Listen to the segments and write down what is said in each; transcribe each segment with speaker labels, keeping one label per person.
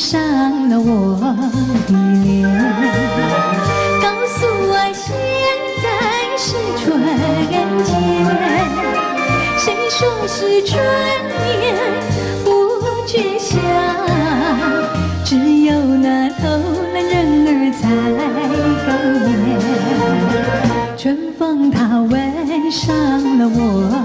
Speaker 1: 上了我的脸，告诉我现在是春天。谁说是春眠不觉晓？只有那偷懒人儿才高眠。春风它吻上了我。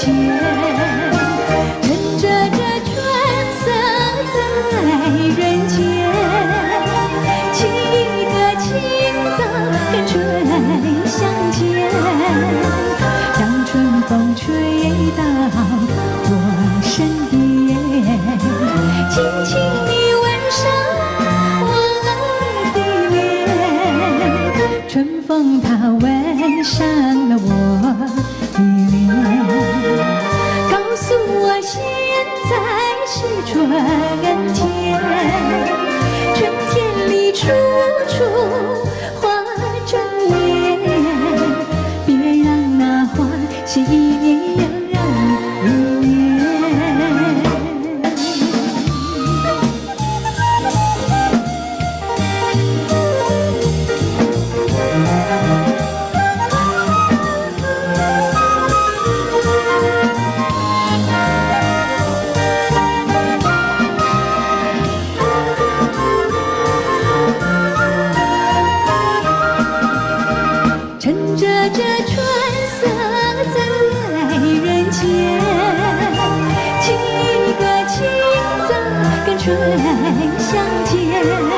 Speaker 1: 前，趁着这春色在人间，沏一个清早跟春相见，让春风吹到我身边，轻轻地吻上我的脸，春风它吻上了我。一年一年，趁着这春。最相见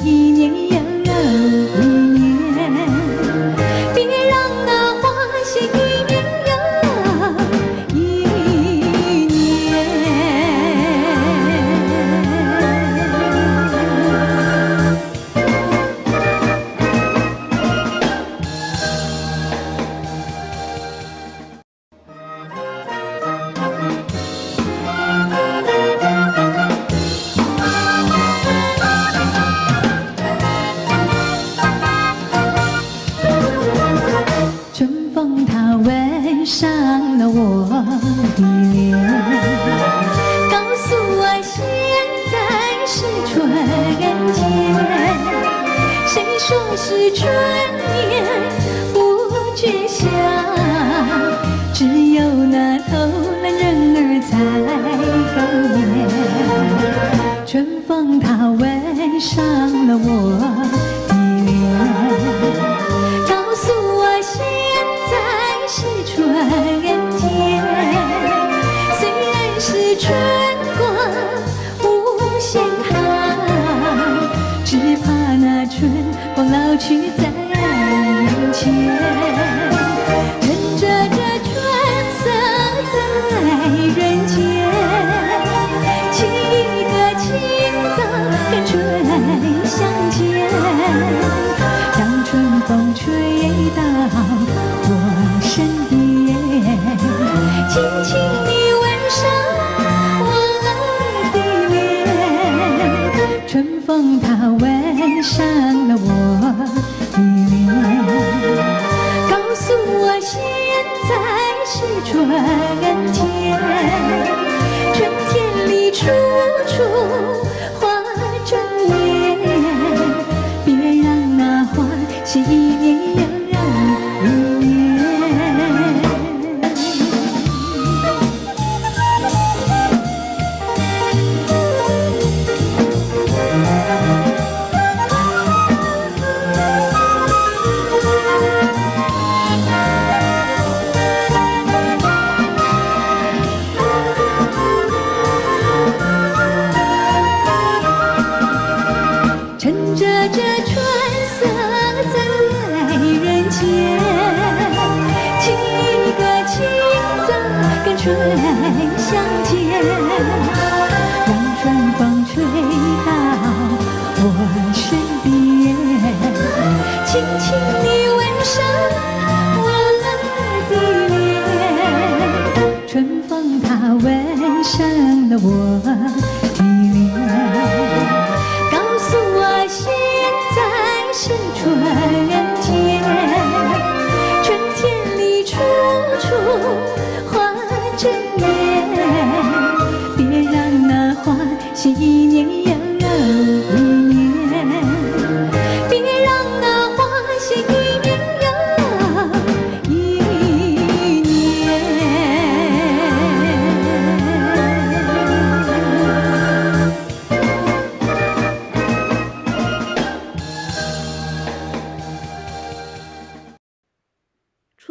Speaker 1: 是一年。春眠不觉晓只有那偷懒人儿春风它吻上了我过去我。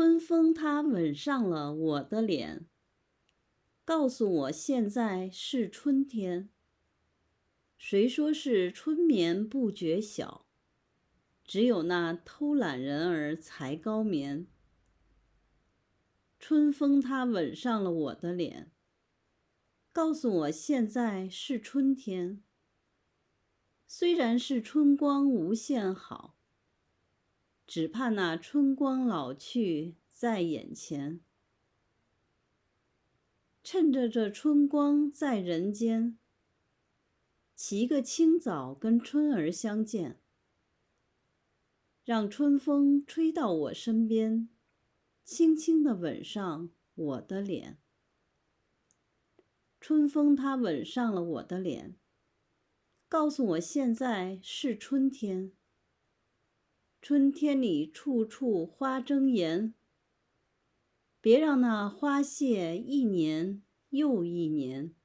Speaker 1: 春风它吻
Speaker 2: 上了我的脸，告诉我现在是春天。谁说是春眠不觉晓？只有那偷懒人儿才高眠。春风它吻上了我的脸，告诉我现在是春天。虽然是春光无限好，只怕那春光老去。在眼前，趁着这春光在人间，起个清早跟春儿相见，让春风吹到我身边，轻轻地吻上我的脸。春风它吻上了我的脸，告诉我现在是春天。春天里处处花争妍。别让那花谢一年又一年。